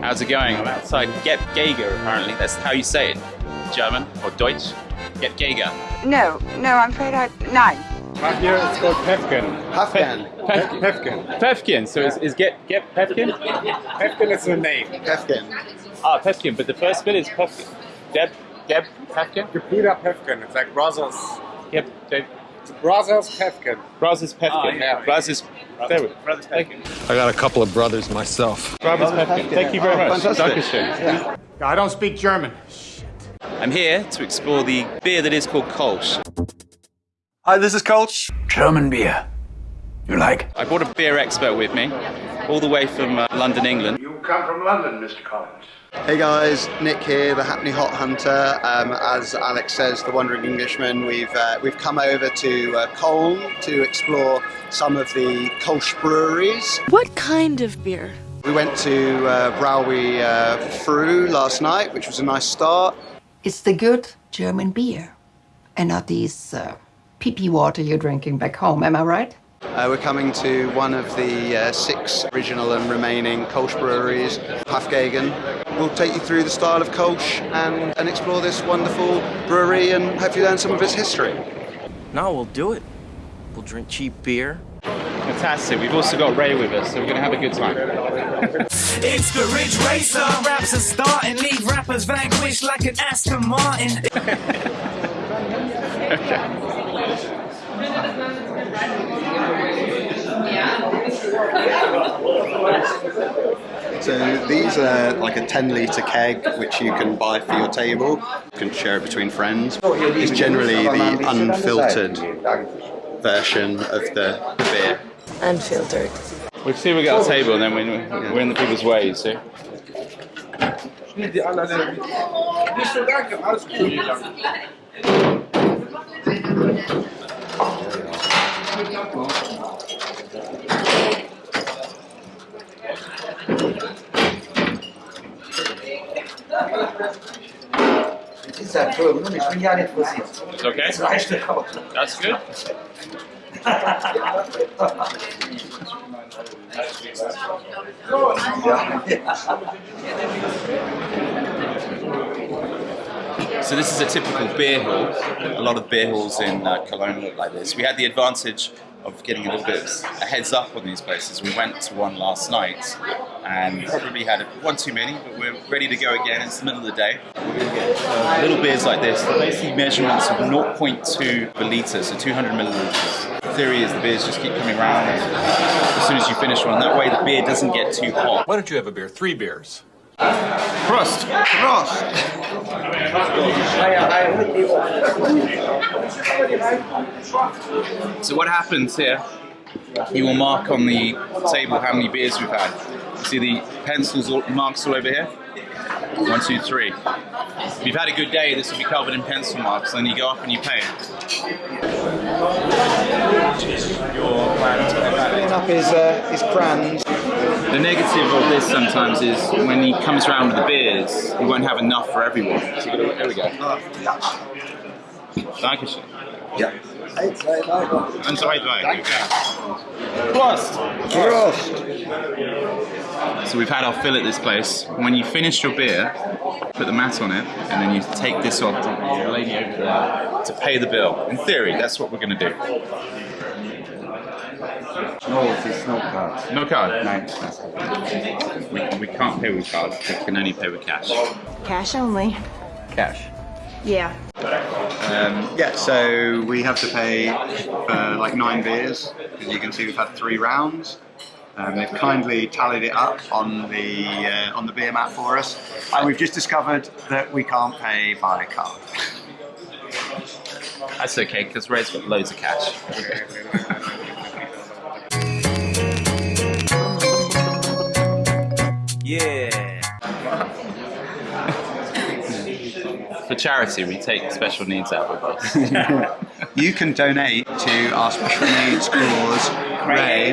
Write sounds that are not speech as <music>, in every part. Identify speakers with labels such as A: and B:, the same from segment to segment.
A: How's it going? I'm outside Get Geiger, apparently. That's how you say it. German or Deutsch. Get Geiger.
B: No, no, I'm afraid I. Nine.
C: Right here it's called Pefkin.
D: Afghan.
A: Pefkin.
C: Pefkin.
A: Pefkin. So is, is Get Get Pefkin?
C: Pefkin is the name.
D: Afghan.
A: Ah, Pefkin. But the first bit is Pefkin. Geb Geb Pefkin.
C: Gebrüder Pefkin. It's like brothers.
A: Geb Geb.
C: Brothers Pefkin.
A: Brothers Pefkin.
C: Ah, yeah.
A: Brothers. There we Brothers Pefkin.
E: I got a couple of brothers myself.
A: Brothers Pefkin. Thank you very much.
D: Fantastic.
A: Dankeschön.
C: I don't speak German.
A: I'm here to explore the beer that is called Kolsch.
E: Hi, this is Coach.
F: German beer. You like?
A: I brought a beer expert with me, all the way from uh, London, England.
F: You come from London, Mr. Collins.
D: Hey guys, Nick here, the Hackney Hop Hunter. Um, as Alex says, the Wandering Englishman. We've uh, we've come over to uh, Cologne to explore some of the Kolsch breweries.
G: What kind of beer?
D: We went to uh, Brauwe uh, Früh last night, which was a nice start.
H: It's the good German beer and not these uh, pee-pee water you're drinking back home, am I right?
D: Uh, we're coming to one of the uh, six original and remaining Kolsch breweries, Hafgegen. We'll take you through the style of Kolsch and, and explore this wonderful brewery and hopefully learn some of its history.
I: No, we'll do it. We'll drink cheap beer.
A: Fantastic. We've also got Ray with us, so we're going to have a good time.
J: It's the Ridge Racer. Raps are starting, leave rappers vanquished like an Aston Martin. <laughs>
D: So these are like a 10 litre keg which you can buy for your table. You can share it between friends. It's generally the unfiltered version of the, the beer.
G: Unfiltered.
A: We'll see if we get a table and then we're, we're in the people's way, you see. It's okay? That's good. So this is a typical beer hall. A lot of beer halls in uh, Cologne look like this. We had the advantage of getting a little bit a heads up on these places. We went to one last night and probably had one too many, but we're ready to go again. It's the middle of the day. Little beers like this. Basically measurements of 0.2 per litre, so 200 milliliters. The theory is the beers just keep coming around as soon as you finish one. That way the beer doesn't get too hot.
E: Why don't you have a beer? Three beers.
A: Prost!
D: Prost!
A: So what happens here, you will mark on the table how many beers we've had. You see the pencils all, marks all over here? One, two, three. If you've had a good day, this will be covered in pencil marks, then you go up and you pay. Your plan
D: Filling up his, uh, his crayons.
A: The negative of this sometimes is when he comes around with the beers, he won't have enough for everyone. So you gotta, there we go. Dankeschön.
D: Yeah.
A: And so I Prost!
D: Prost!
A: So we've had our fill at this place. When you finish your beer, put the mat on it, and then you take this off to the lady over there to pay the bill. In theory, that's what we're going to do.
D: No, it's no card.
A: No card? No. We, we can't pay with cards. We can only pay with cash.
G: Cash only.
A: Cash.
G: Yeah.
D: Um, yeah, so we have to pay for like nine beers. As you can see, we've had three rounds. Um, they've kindly tallied it up on the uh, on the beer mat for us, and we've just discovered that we can't pay by card.
A: That's okay, because Ray's got loads of cash. <laughs>
I: Yeah. <laughs>
A: For charity, we take special needs out with us. <laughs>
D: you can donate to our special needs cause, Ray.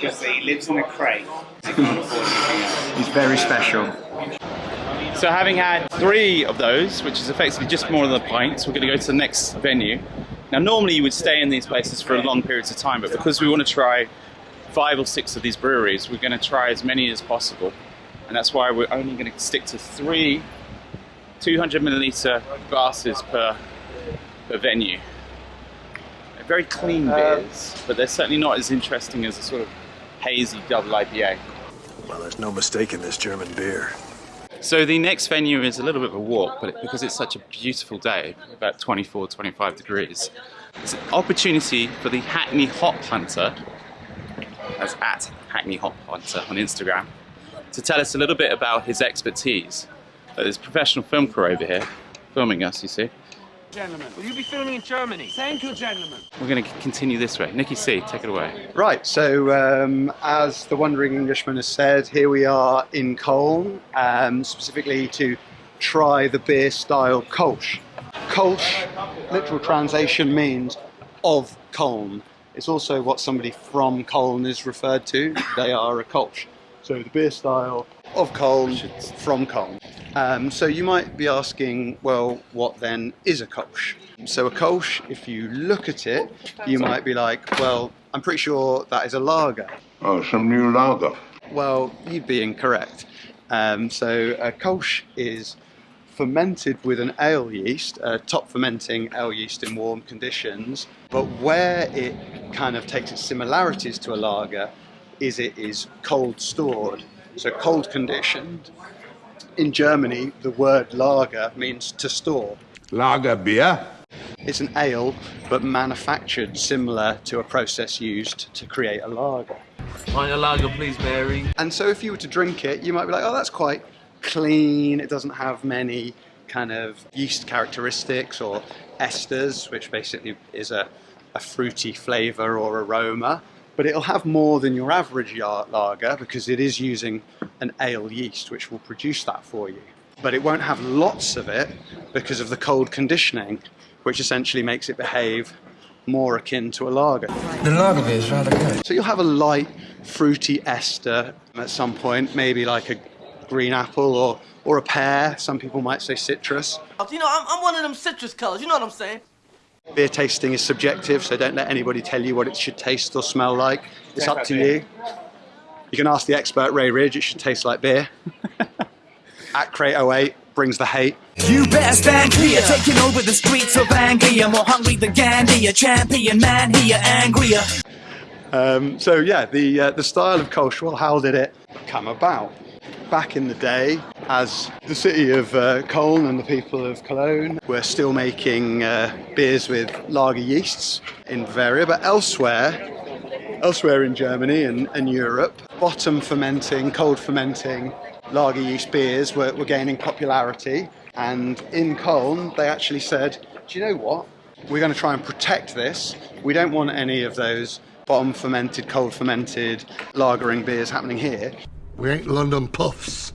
C: Because <laughs> he lives in a crate. He can't afford anything else.
D: He's very special.
A: So having had three of those, which is effectively just more than a pint, we're going to go to the next venue Now, normally you would stay in these places for a long periods of time, but because we want to try five or six of these breweries, we're going to try as many as possible. And that's why we're only going to stick to three 200 milliliter glasses per, per venue. They're very clean um, beers, but they're certainly not as interesting as a sort of hazy double IPA.
E: Well, there's no mistaking this German beer.
A: So the next venue is a little bit of a walk, but because it's such a beautiful day, about 24, 25 degrees, it's an opportunity for the Hackney Hop Hunter, as at Hackney Hop Hunter on Instagram, to tell us a little bit about his expertise. Uh, There's a professional film crew over here, filming us, you see.
J: Gentlemen, will you be filming in Germany? Thank you, gentlemen.
A: We're going to continue this way. Nikki C, take it away.
D: Right, so um, as the Wandering Englishman has said, here we are in Cologne, um, specifically to try the beer style Kolsch. Kolsch, literal translation means of Cologne. It's also what somebody from Cologne is referred to. They are a Kolsch. So the beer style of Cologne from Cologne. Um, so you might be asking, well, what then is a Kolsch? So a Kolsch, if you look at it, you might be like, well, I'm pretty sure that is a lager.
F: Oh, some new lager.
D: Well, you'd be incorrect. Um, so a Kolsch is fermented with an ale yeast, a top fermenting ale yeast in warm conditions. But where it kind of takes its similarities to a lager is it is cold stored, so cold conditioned. In Germany, the word lager means to store.
F: Lager beer?
D: It's an ale, but manufactured similar to a process used to create a lager.
J: Pint of lager, please, Mary.
D: And so if you were to drink it, you might be like, oh, that's quite clean. It doesn't have many kind of yeast characteristics or esters, which basically is a, a fruity flavor or aroma. But it'll have more than your average lager because it is using an ale yeast, which will produce that for you. But it won't have lots of it because of the cold conditioning, which essentially makes it behave more akin to a lager.
J: The lager is rather good.
D: So you'll have a light, fruity ester at some point, maybe like a green apple or, or a pear. Some people might say citrus.
I: You know, I'm, I'm one of them citrus colors, you know what I'm saying?
D: Beer tasting is subjective, so don't let anybody tell you what it should taste or smell like. It's up to you. You can ask the expert Ray Ridge, it should taste like beer. <laughs> At Crate 08 brings the hate.
J: You better stand clear, taking over the streets of Anglia. More hungry than Gandhi, a champion man here, angrier.
D: Um, so yeah, the uh, the style of Kolsch, well, how did it come about? Back in the day, as the city of uh, Cologne and the people of Cologne were still making uh, beers with lager yeasts in Bavaria, but elsewhere, elsewhere in Germany and, and Europe, bottom fermenting, cold fermenting lager yeast beers were, were gaining popularity. And in Cologne, they actually said, do you know what? We're going to try and protect this. We don't want any of those bottom fermented, cold fermented lagering beers happening here.
K: We ain't London puffs.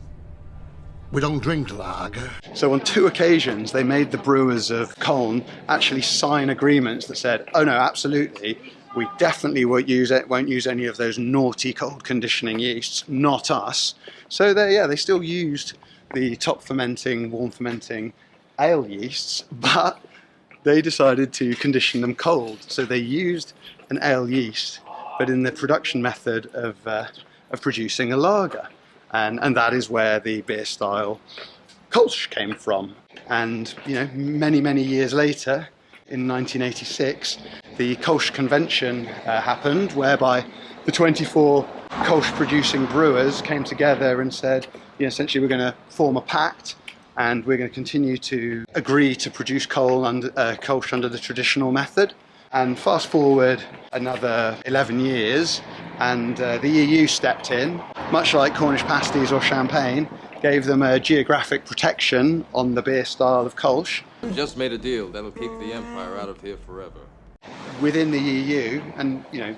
K: We don't drink lager.
D: So on two occasions, they made the brewers of Cologne actually sign agreements that said, "Oh no, absolutely, we definitely won't use it. Won't use any of those naughty cold conditioning yeasts. Not us." So they, yeah, they still used the top fermenting, warm fermenting ale yeasts, but they decided to condition them cold. So they used an ale yeast, but in the production method of uh, of producing a lager, and and that is where the beer style Kolsch came from. And you know, many many years later, in 1986, the Kolsch Convention uh, happened, whereby the 24 Kolsch producing brewers came together and said, you know, essentially we're going to form a pact and we're going to continue to agree to produce coal under, uh, Kolsch under the traditional method. And fast forward another 11 years, and uh, the EU stepped in, much like Cornish pasties or champagne, gave them a geographic protection on the beer style of Kolsch.
L: Just made a deal that'll keep the Empire out of here forever.
D: Within the EU, and you know,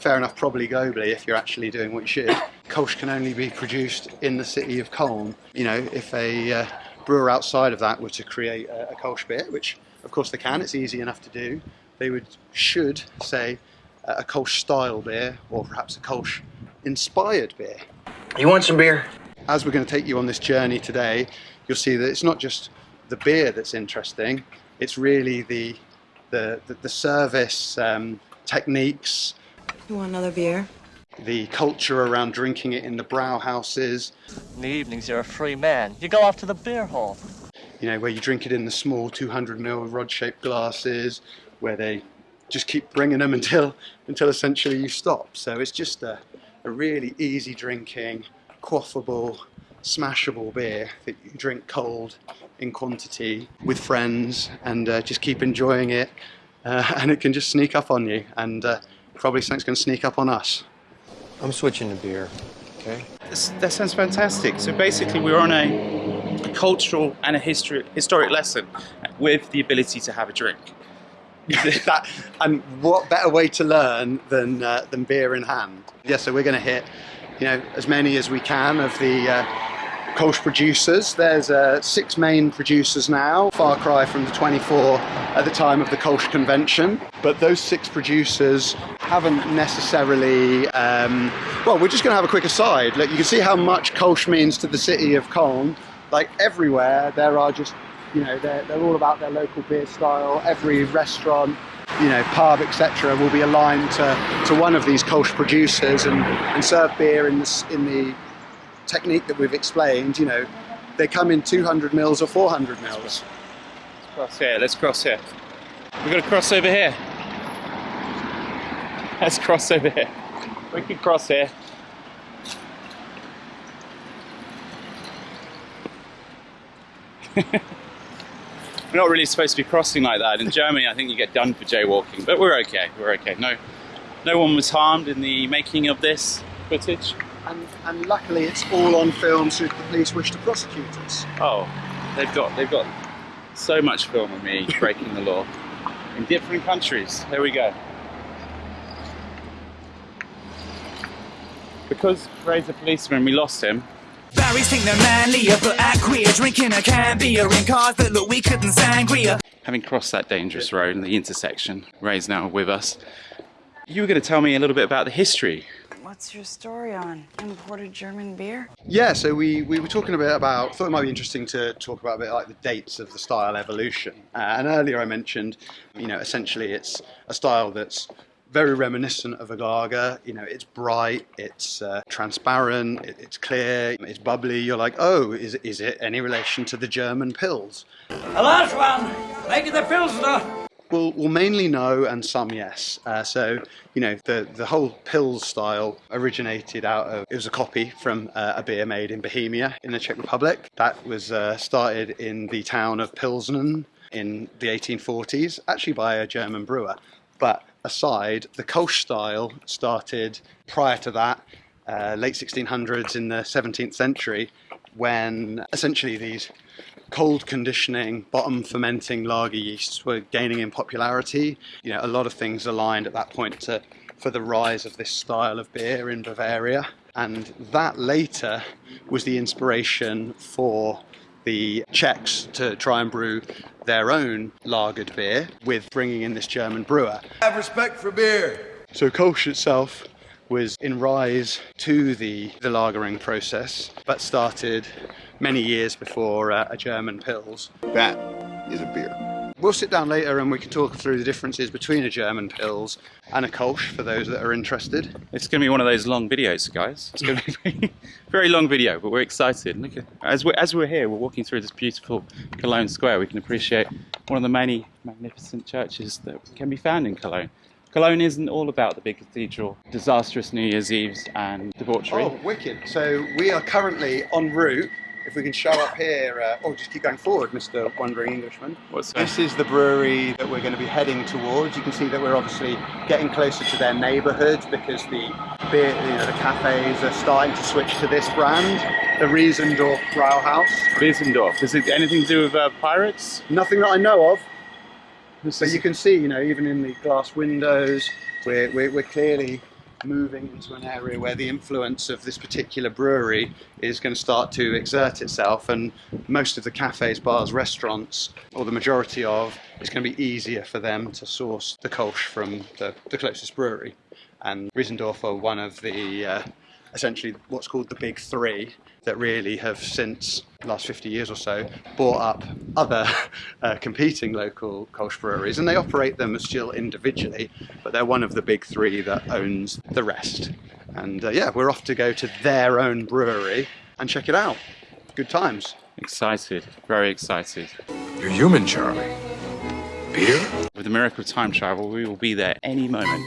D: fair enough, probably globally, if you're actually doing what you should, Kolsch can only be produced in the city of Cologne. You know, if a uh, brewer outside of that were to create a, a Kolsch beer, which of course they can, it's easy enough to do, they would should say uh, a Kolsch style beer or perhaps a Kolsch inspired beer.
F: You want some beer?
D: As we're going to take you on this journey today, you'll see that it's not just the beer that's interesting, it's really the the, the, the service um, techniques,
G: You want another beer?
D: the culture around drinking it in the brow houses,
M: In the evenings, you're a free man. You go off to the beer hall.
D: you know, where you drink it in the small 200 ml rod-shaped glasses, where they just keep bringing them until until essentially you stop. So it's just a, a really easy drinking, quaffable, smashable beer that you drink cold in quantity with friends and uh, just keep enjoying it. Uh, <laughs> and it can just sneak up on you, and uh, probably something's going to sneak up on us.
N: I'm switching to beer. Okay.
A: This, that sounds fantastic. So basically, we're on a, a cultural and a history, historic lesson with the ability to have a drink. <laughs>
D: that, and what better way to learn than uh, than beer in hand? Yeah, so we're going to hit, you know, as many as we can of the uh, Kolsch producers. There's uh, six main producers now, far cry from the 24 at the time of the Kolsch convention. But those six producers haven't necessarily. Um, well, we're just going to have a quick aside. Look, you can see how much Kolsch means to the city of Cologne. Like everywhere, there are just you know they're, they're all about their local beer style every restaurant you know pub etc will be aligned to, to one of these Kolsch producers and, and serve beer in this in the technique that we've explained you know they come in 200 mils or 400 mils
A: Cross here. Let's cross here. We're going to cross over here. Let's cross over here. We can cross here. <laughs> We're not really supposed to be crossing like that. In Germany, I think you get done for jaywalking, but we're okay. We're okay. No, no one was harmed in the making of this footage.
D: and, and luckily it's all on film should the police wish to prosecute us
A: Oh, they've got they've got so much film of me <laughs> breaking the law in different countries. There we go. Because Ray's a policeman, we lost him.
J: Barry's think they're manlier, but act queer. Drinking a can beer in cars that look weaker than sangria.
A: Having crossed that dangerous road in the intersection, Ray's now with us. You were going to tell me a little bit about the history.
B: What's your story on imported German beer?
D: Yeah, so we, we were talking a bit about, thought it might be interesting to talk about a bit like the dates of the style evolution. Uh, and earlier I mentioned, you know, essentially it's a style that's very reminiscent of a lager. You know, it's bright, it's uh, transparent, it, it's clear, it's bubbly. You're like, oh, is, is it any relation to the German Pils?
O: A large one, like the Pilsner.
D: Well, well, mainly no, and some yes. Uh, so, you know, the the whole Pils style originated out of it was a copy from uh, a beer made in Bohemia in the Czech Republic. That was uh, started in the town of Pilsen in the 1840s, actually by a German brewer. But aside, the Kolsch style started prior to that, uh, late 1600s in the 17th century, when essentially these cold conditioning, bottom fermenting lager yeasts were gaining in popularity. You know, a lot of things aligned at that point to, for the rise of this style of beer in Bavaria. And that later was the inspiration for the Czechs to try and brew their own lagered beer with bringing in this German brewer.
F: Have respect for beer.
D: So Kolsch itself was in rise to the, the lagering process, but started many years before uh, a German Pils.
F: That is a beer.
D: We'll sit down later and we can talk through the differences between a German Pils and a Kolsch for those that are interested.
A: It's going to be one of those long videos, guys. It's going to be a <laughs> very long video, but we're excited. Look at, as, we're, as we're here, we're walking through this beautiful Cologne Square. We can appreciate one of the many magnificent churches that can be found in Cologne. Cologne isn't all about the big cathedral, disastrous New Year's Eves and debauchery.
D: Oh, wicked. So we are currently en route. If we can show up here, uh, oh, just keep going forward, Mr. Wandering Englishman.
A: What's that?
D: This is the brewery that we're going to be heading towards. You can see that we're obviously getting closer to their neighbourhood because the beer, you know, the cafes are starting to switch to this brand, the Reissdorf Brauhaus.
A: Wiesendorf. Is it anything to do with uh, pirates?
D: Nothing that I know of. But you can see, you know, even in the glass windows, we're, we're, we're clearly moving into an area where the influence of this particular brewery is going to start to exert itself and most of the cafes, bars, restaurants, or the majority of, it's going to be easier for them to source the Kolsch from the, the closest brewery. And Reissdorf are one of the uh, essentially what's called the big three that really have since the last 50 years or so bought up other <laughs> uh, competing local Kolsch breweries and they operate them still individually but they're one of the big three that owns the rest and uh, yeah we're off to go to their own brewery and check it out good times
A: Excited, very excited.
E: You're human, Charlie. Beer?
A: With the miracle of time travel, we will be there any moment.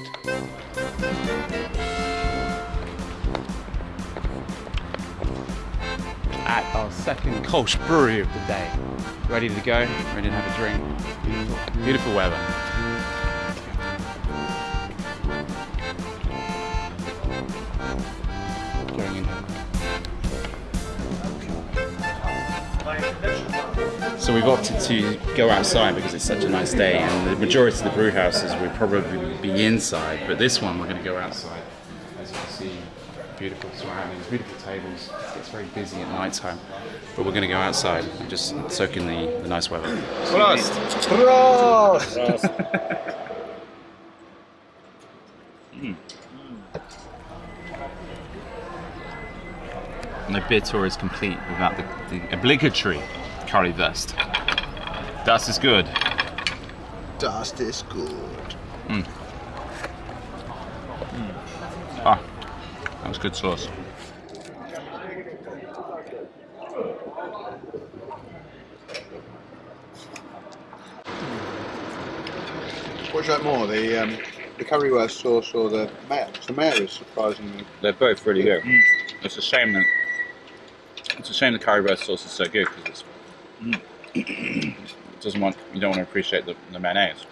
A: At our second Kolsch brewery of the day. Ready to go, ready to have a drink. Beautiful, beautiful weather. So we've opted to go outside because it's such a nice day and the majority of the brew houses will probably be inside but this one we're going to go outside. As you can see, beautiful surroundings, beautiful tables. It's very busy at night time but we're going to go outside and just soak in the, the nice weather. Prost! Mm. No beer tour is complete without the, the obligatory currywurst. Das ist good.
K: Das ist gut.
A: Mm. That was good sauce.
D: what do you like more the um, the currywurst sauce or the mayo the mayo is surprisingly
A: They're both really good. It's a shame that it's a shame the currywurst sauce is so good because it's it <clears throat> doesn't want you don't want to appreciate the, the mayonnaise.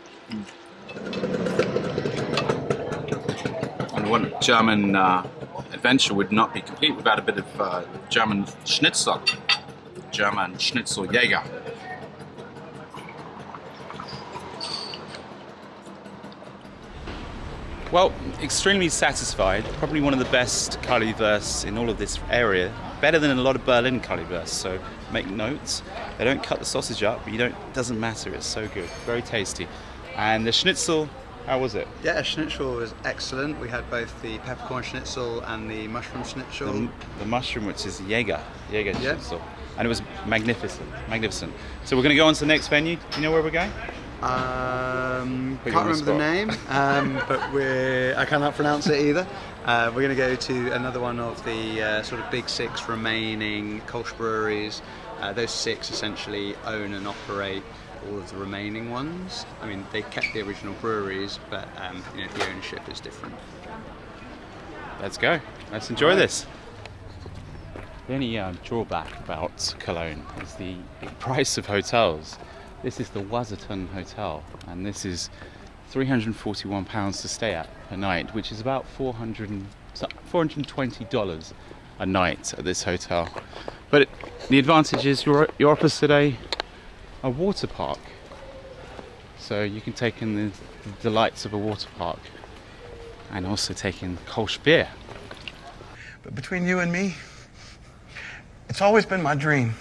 A: And one German uh, adventure would not be complete without a bit of uh, German Schnitzel, German Schnitzel Jäger. Well, extremely satisfied. Probably one of the best currywursts in all of this area. Better than a lot of Berlin currywursts. So make notes. They don't cut the sausage up, but you don't. Doesn't matter. It's so good. Very tasty. And the schnitzel. How was it?
D: yeah schnitzel was excellent we had both the peppercorn schnitzel and the mushroom schnitzel
A: The, the mushroom, which is Jäger. Jäger
D: Yeah.
A: schnitzel. And it was magnificent. Magnificent. So we're going to go on to the next venue. Do you know where we're going?
D: Um,
A: Put
D: can't
A: on the
D: remember the name, um, <laughs> but we're I cannot pronounce it either. Uh, we're going to go to another one of the uh, sort of big six remaining Kolsch breweries. Uh, those six essentially own and operate all of the remaining ones. I mean, they kept the original breweries, but um, you know, the ownership is different.
A: Let's go. Let's enjoy this. The only uh, drawback about Cologne is the price of hotels. This is the Waserton Hotel, and this is 341 pounds to stay at per night, which is about 400 420 dollars a night at this hotel. But it, the advantage is you're you're opposite a a water park, so you can take in the, the delights of a water park, and also take in Kolsch beer.
P: But between you and me, it's always been my dream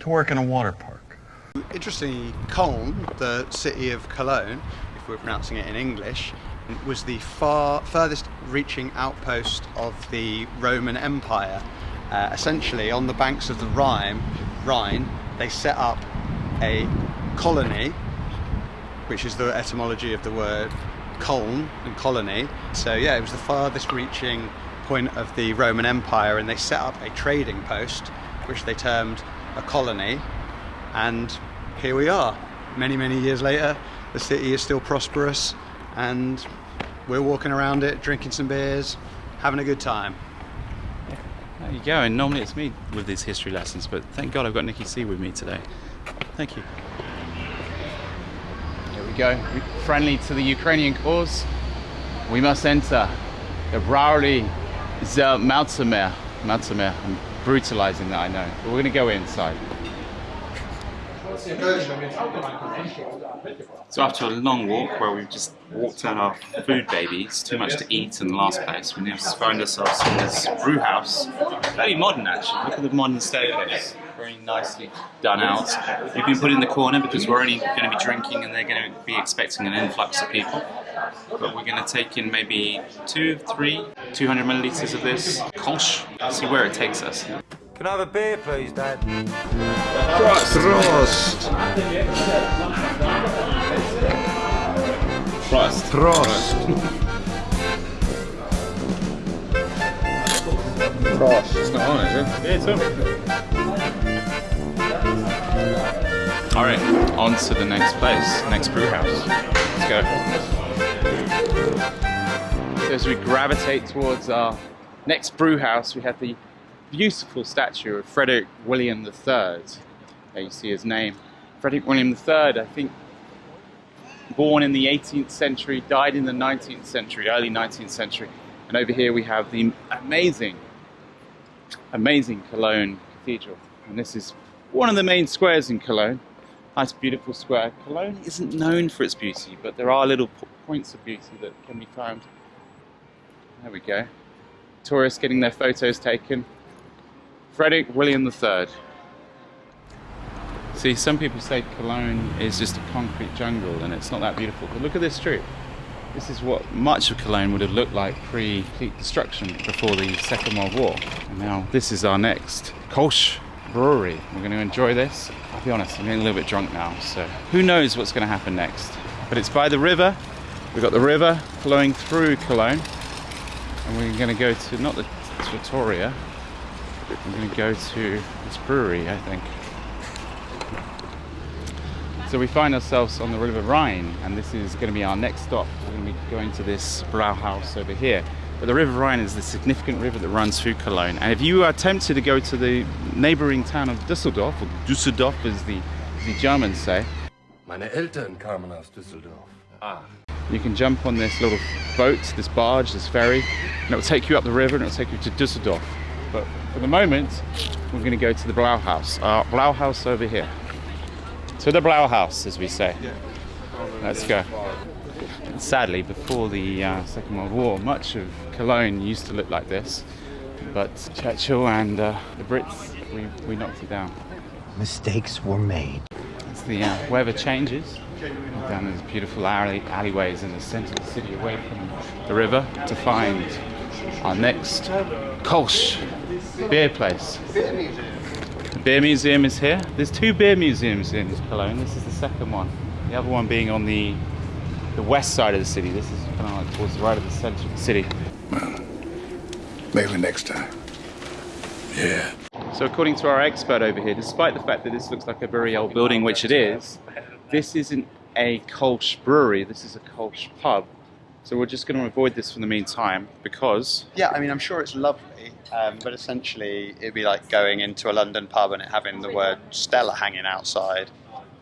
P: to work in a water park.
D: Interestingly, Köln, the city of Cologne, if we're pronouncing it in English, was the far furthest reaching outpost of the Roman Empire. Uh, essentially, on the banks of the Rhine, Rhine, they set up a colony, which is the etymology of the word Köln and colony. So yeah, it was the farthest reaching point of the Roman Empire, and they set up a trading post, which they termed a colony. And here we are, many, many years later. The city is still prosperous, and we're walking around it, drinking some beers, having a good time.
A: There you go. And normally it's me with these history lessons, but thank God I've got Nikki C with me today. Thank you. Here we go. Friendly to the Ukrainian cause, we must enter the Browley Zel uh, Maltzemer. Maltzemer. I'm brutalizing that, I know. But we're going to go inside. So after a long walk where we've just walked out our food babies, too much to eat in the last place, we now find ourselves in this brew house. Very modern actually, look at the modern staircase. Very nicely done out. We've been put in the corner because we're only going to be drinking and they're going to be expecting an influx of people. but we're going to take in maybe two, three, 200 milliliters of this Kolsch, see where it takes us.
Q: Can I have a beer, please, Dad?
D: Prost! Prost!
A: Prost.
D: Prost! Prost.
A: It's not on, is it? Yeah, it's on. Alright, on to the next place, next brew house. Let's go. So as we gravitate towards our next brew house, we have the beautiful statue of Frederick William III. There you see his name. Frederick William III, I think, born in the 18th century, died in the 19th century, early 19th century. And over here we have the amazing, amazing Cologne Cathedral. And this is one of the main squares in Cologne. Nice, beautiful square. Cologne isn't known for its beauty, but there are little points of beauty that can be found. There we go. Tourists getting their photos taken. Frederick William III. See, some people say Cologne is just a concrete jungle and it's not that beautiful, but look at this street. This is what much of Cologne would have looked like pre-complete destruction before the Second World War. And now this is our next Kolsch Brewery. We're going to enjoy this. I'll be honest, I'm getting a little bit drunk now, so who knows what's going to happen next. But it's by the river. We've got the river flowing through Cologne. And we're going to go to, not the Trattoria, I'm going to go to this brewery, I think. So we find ourselves on the River Rhine, and this is going to be our next stop. We're going to be going to this Brauhaus over here. But the River Rhine is the significant river that runs through Cologne. And if you are tempted to go to the neighboring town of Düsseldorf, or Düsseldorf as the, as the Germans say,
E: Meine Eltern kamen aus Düsseldorf. Ah.
A: you can jump on this little boat, this barge, this ferry, and it will take you up the river and it will take you to Düsseldorf. But for the moment, we're going to go to the Blauhaus. Our Blauhaus over here. To the Blauhaus, as we say. Let's go. Sadly, before the uh, Second World War, much of Cologne used to look like this. But Churchill and uh, the Brits, we, we knocked it down.
R: Mistakes were made.
A: As the uh, weather changes, down these beautiful alley, alleyways in the centre of the city, away from the river, to find our next Kolsch beer place. The beer museum is here. There's two beer museums in Cologne. This is the second one. The other one being on the the west side of the city. This is kind of like towards the right of the centre of the city.
F: Maybe next time. Yeah.
A: So according to our expert over here, despite the fact that this looks like a very old building, which it is, this isn't a Kolsch brewery, this is a Kolsch pub. So we're just going to avoid this for the meantime because...
D: Yeah, I mean, I'm sure it's lovely, um, but essentially it'd be like going into a London pub and it having the word Stella hanging outside.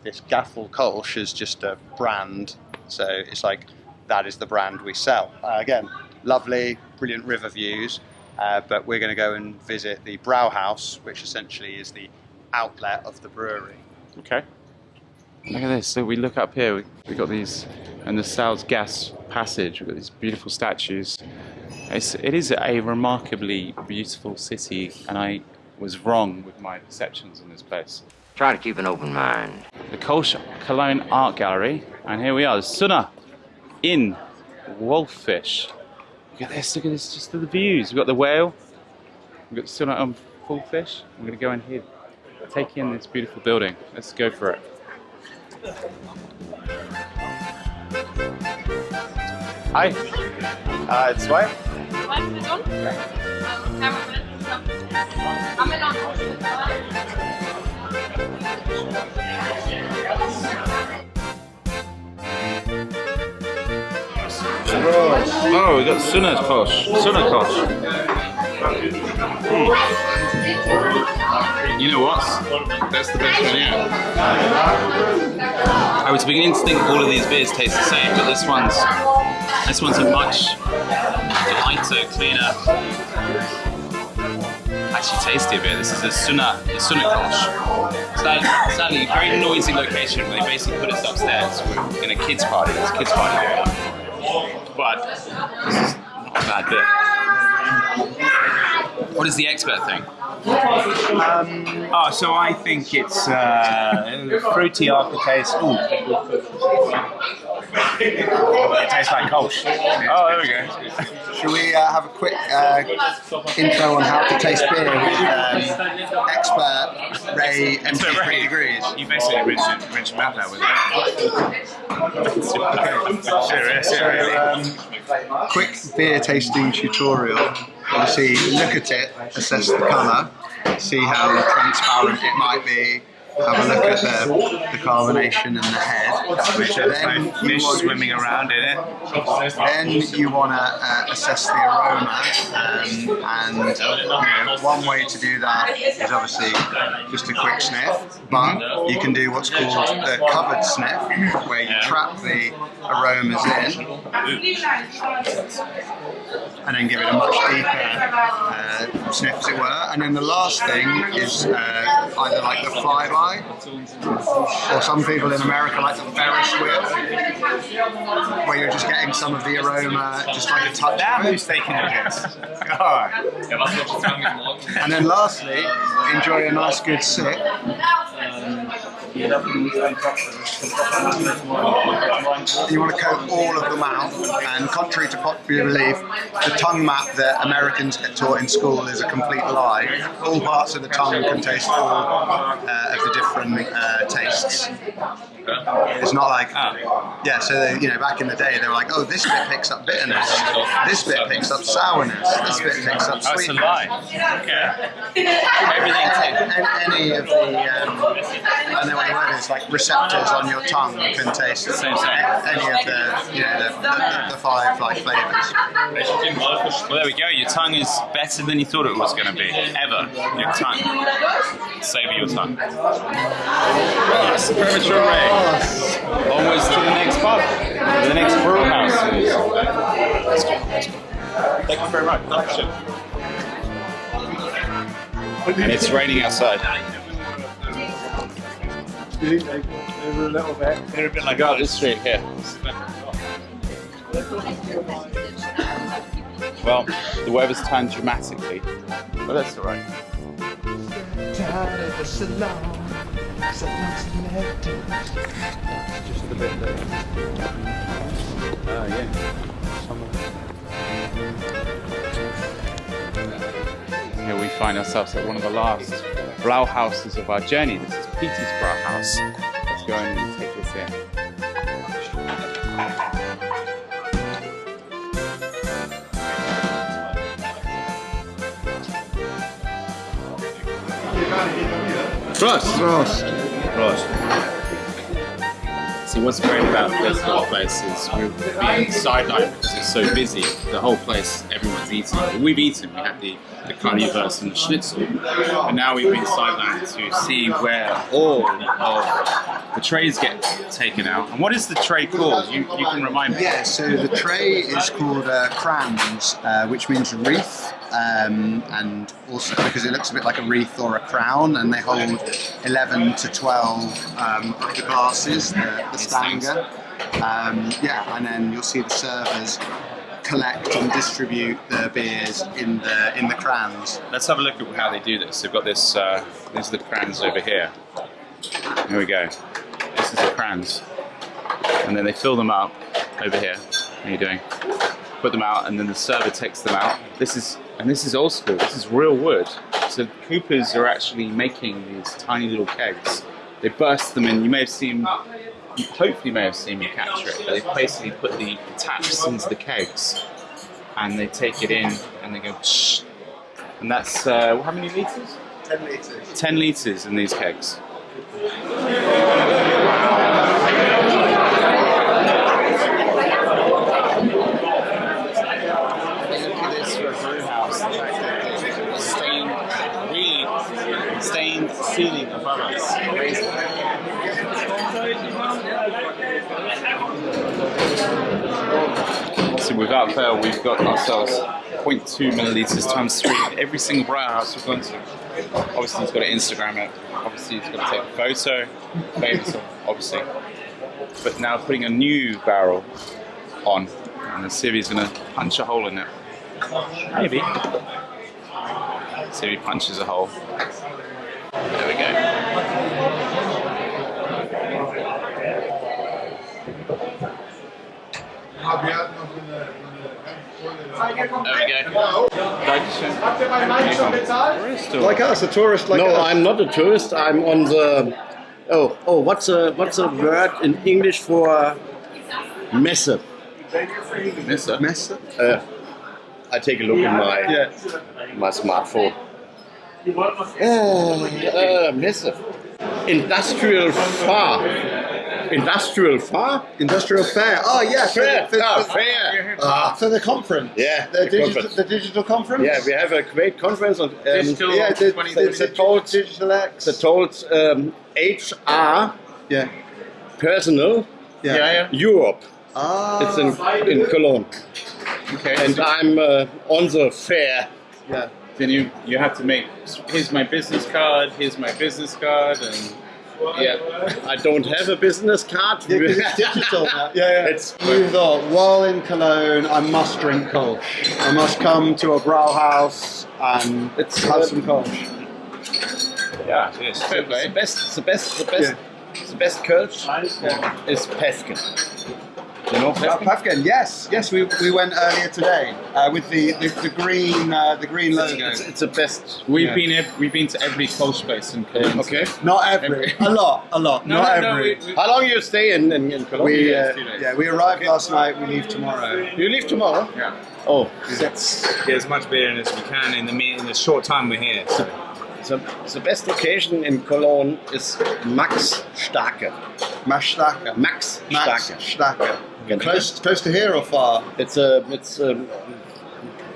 D: This Gaffel Kolsch is just a brand, so it's like that is the brand we sell. Uh, again, lovely, brilliant river views, uh, but we're going to go and visit the Brauhaus, which essentially is the outlet of the brewery.
A: Okay. Look at this. So we look up here. We, we got these, and the Salzgasse passage. We've got these beautiful statues. It's, it is a remarkably beautiful city, and I was wrong with my perceptions on this place.
S: Try to keep an open mind.
A: The Kolsch Cologne Art Gallery, and here we are, the Sunna in Wolfish. Look at this, look at this, just the views. We've got the whale, we've got the Sunna on full fish. I'm going to go in here, take in this beautiful building. Let's go for it. Hi.
D: Uh, it's right.
A: Oh, we got Sunna Kosh. Sunna Kosh. You know what? That's the best one yet. I was beginning to think all of these beers taste the same, but this one's this one's a much lighter, cleaner, actually tastier beer. This is a Sunna, the Sunna Kolsch. Sadly, a very noisy location. They basically put us upstairs in a kids party. It's a kids party beer. But this is not a bad beer. What does the expert think?
C: Um, oh, so I think it's uh, fruity aftertaste. Ooh.
A: It tastes like Kolsch. Oh, there we go.
D: Should we uh, have a quick uh, intro on how to taste beer with um, expert Ray MP3 Degrees?
A: You basically rinse your, rinse your mouth out with it. Serious,
D: So,
A: serious.
D: um, quick beer tasting tutorial. Obviously, look at it, assess the colour, see how transparent it might be. Have a look at the, the carbonation in the head.
A: which
D: Then
A: fish swimming around in it.
D: Then you want to uh, assess the aroma, um, and you know, one way to do that is obviously just a quick sniff, but you can do what's called the covered sniff, where you trap the aromas in and then give it a much deeper uh, sniff, as it were. And then the last thing is uh, either like the flyby, or some people in America like the Ferris wheel, where you're just getting some of the aroma, just like a touch.
A: Now
D: it.
A: who's taking piss? God.
D: And then lastly, enjoy a nice good sip. You want to coat all of the mouth, and contrary to popular belief, the tongue map that Americans get taught in school is a complete lie. All parts of the tongue can taste all uh, of the different uh, tastes. It's not like, yeah, so they, you know, back in the day, they were like, oh, this bit picks up bitterness, this bit picks up sourness, this bit picks up
A: That's a
D: sweetness.
A: lie. Yeah.
D: Everything any, any of the, um, I don't know what the word is, like receptors on your tongue can taste
A: Same, same.
D: any of the, you know, the, the, the five like flavors.
A: Well, there we go. Your tongue is better than you thought it was going to be. Ever. Your tongue. Savour your tongue. Yes, premature Ray. Oh. Almost to the next pub. The next brew house. Let's go. Let's. Thank you very much. Pleasure. And it's raining outside.
C: They were a little bit.
A: They're a bit like oh, this street here. Well, the weather's turned dramatically, but that's all right. Here we find ourselves at one of the last brow houses of our journey. This is Peter's Brow House. Let's go and Prost!
D: Prost!
A: Prost. See, what's great about this little place is we're being sidelined because it's so busy. The whole place, everyone's eating. We've eaten. We had the, the currywurst and the schnitzel. But now we've been sidelined to see where all of the trays get taken out. And what is the tray called? You, you can remind me.
D: Yeah, so the tray is called uh, Kranz, uh, which means wreath, um, and also because it looks a bit like a wreath or a crown, and they hold 11 to 12 um, of the glasses, the, the Stangen. Um, yeah, and then you'll see the servers collect and distribute the beers in the in the Kranz.
A: Let's have a look at how they do this. They've got this, uh, these are the Kranz over here. Here we go. This is the Kranz. And then they fill them up over here. How are you doing? Put them out and then the server takes them out. This is, and this is old school, this is real wood. So Coopers are actually making these tiny little kegs. They burst them in, you may have seen, you hopefully may have seen me capture it, but they basically put the taps into the kegs and they take it in and they go. And that's, uh, how many litres?
D: 10 litres.
A: 10 litres in these kegs. Look at this for a brew house. The fact that there's a stained, really stained ceiling above us. Amazing. So without fail, we've got ourselves 0.2 milliliters times three every single brew house we've gone to. Obviously, he's got to Instagram it. Obviously, he's got to take a photo. Famous, obviously. But now putting a new barrel on, and Civi's going to punch a hole in it. Maybe. Civi punches a hole. There we go.
D: Like us, a tourist like
T: no,
D: us.
T: I'm not a tourist. I'm on the. Oh, oh, what's a what's a word in English for messe?
A: Messe.
D: Messe.
T: Uh, I take a look in my my smartphone. Uh, uh, messe. Industrial far. Industrial fair?
D: Industrial fair. Oh yeah, for
T: Fair.
D: the- for-
T: Ah,
D: for-
T: fair.
D: Ah, for the conference.
T: Yeah,
D: the,
T: the
D: digital,
T: conference.
D: the digital conference.
T: Yeah, we have a great conference on um,
D: Digital yeah, the, the,
T: 2026.
D: the told digital X.
T: the told um, HR
D: yeah.
T: personal
D: Yeah. Yeah, yeah.
T: Europe.
D: Ah.
T: It's in, in Cologne.
A: Okay.
T: And I'm uh, on the fair.
D: Yeah.
A: Then you you have to make. Here's my business card. Here's my business card, and yeah.
T: I don't have a business card. <laughs>
D: Yeah, 'cause it's digital now. Yeah, yeah.
T: It's
D: You thought, while in Cologne, I must drink Kölsch. I must come to a Brauhaus and
T: It's,
D: have
T: uh,
D: some Kölsch.
A: Yeah, yes. Fair
T: the
A: play.
T: best, the best, the best, the best Kölsch is Päffgen. You know
D: Uh, Päffgen? Yes, yes, we, we went earlier today uh, with the, the, the green uh, the green logo.
T: It's, it's the best.
A: We've
T: yeah.
A: been ev- we've been to every coach place in Cologne.
T: Okay.
D: Not every, a lot, a lot,
A: No,
D: not
A: no, no,
D: every.
A: we- we-
T: How long you stay in in, in Cologne?
D: We,
A: Yeah,
D: uh, yeah, we arrived last night. We leave tomorrow.
T: you leave tomorrow?
A: Yeah.
T: Oh,
D: That's
C: Get as much beer in as we can in the in the short time we're here. So.
T: the, the best location in Cologne is Max Starke.
D: Mashtaka.
T: Max
D: Max
T: Starke.
D: Staka.
T: Can-
D: Close, close to here or far?
T: It's a, it's um,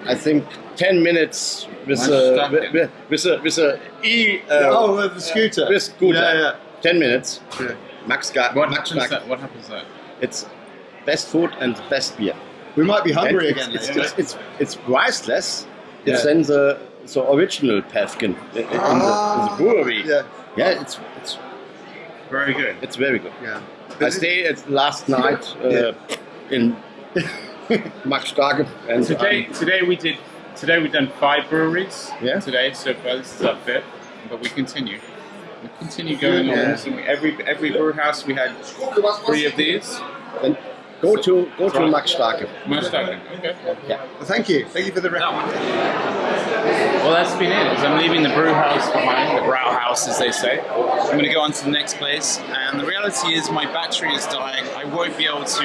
T: I think ten minutes with a
A: Starke.
T: with, with a with a e. Uh,
D: oh, with the scooter.
T: with scooter.
D: Yeah, yeah.
T: Ten minutes.
D: Yeah.
T: Max Ga-
A: What
T: Max
A: happens? That, what happens there?
T: It's best food and best beer.
D: We might be hungry
T: And
D: again.
T: It's,
D: later.
T: it's, it's, it's, it's priceless. It's
D: Yeah.
T: then the, the original Päffgen in, in, the, in the brewery.
D: Yeah.
T: Yeah, it's it's
A: Very good.
T: it's very good.
D: Yeah.
T: I stayed at last night uh,
D: Yeah.
T: in <laughs> Max Starke and
A: Today,
T: um,
A: today we did. Today we've done five breweries.
T: Yeah.
A: Today so far, this is our fifth, but we continue. We continue going
D: Yeah.
A: on. So we, every every brew house we had three of these.
T: and go to go to Max Starke.
A: Much Okay.
T: Yeah.
D: Well, thank you. Thank you for the recommendation.
A: Well, that's been it. As I'm leaving the brew house behind, the brow house, as they say. I'm going to go on to the next place, and the reality is my battery is dying. I won't be able to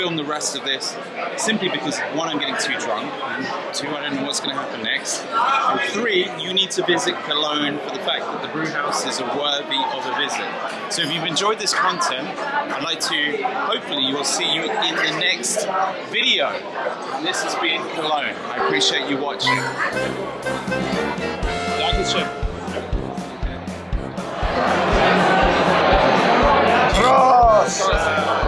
A: film the rest of this simply because one, I'm getting too drunk, and two, I don't know what's going to happen next. And three, you need to visit Cologne for the fact that the brew house is worthy of a visit. So if you've enjoyed this content, I'd like to hopefully you will see you in the next video. And this has been Cologne. I appreciate you watching. Dankeschön.
D: Prost!